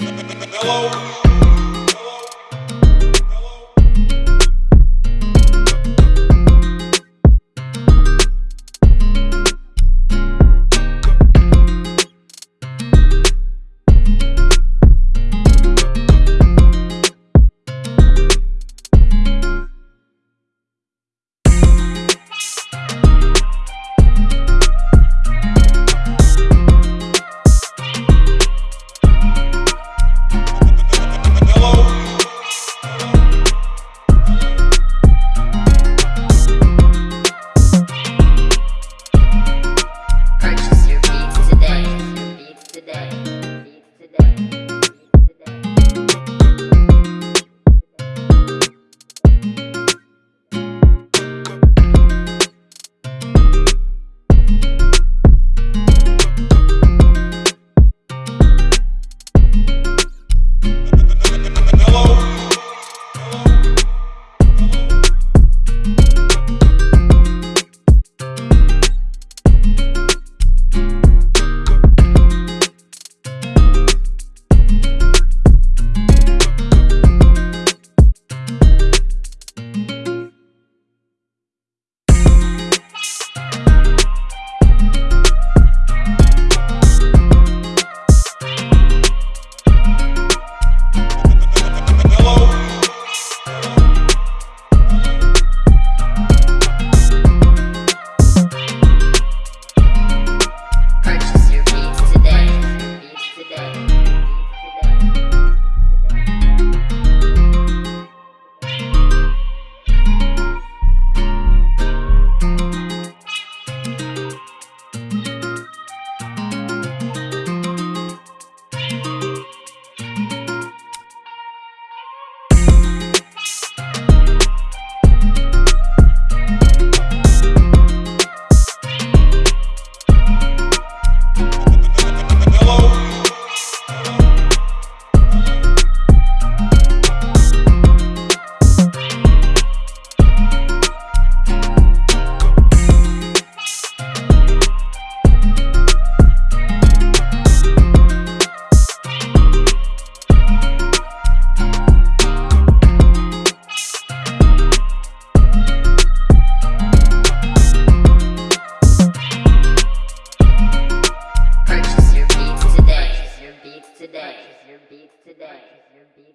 Hello.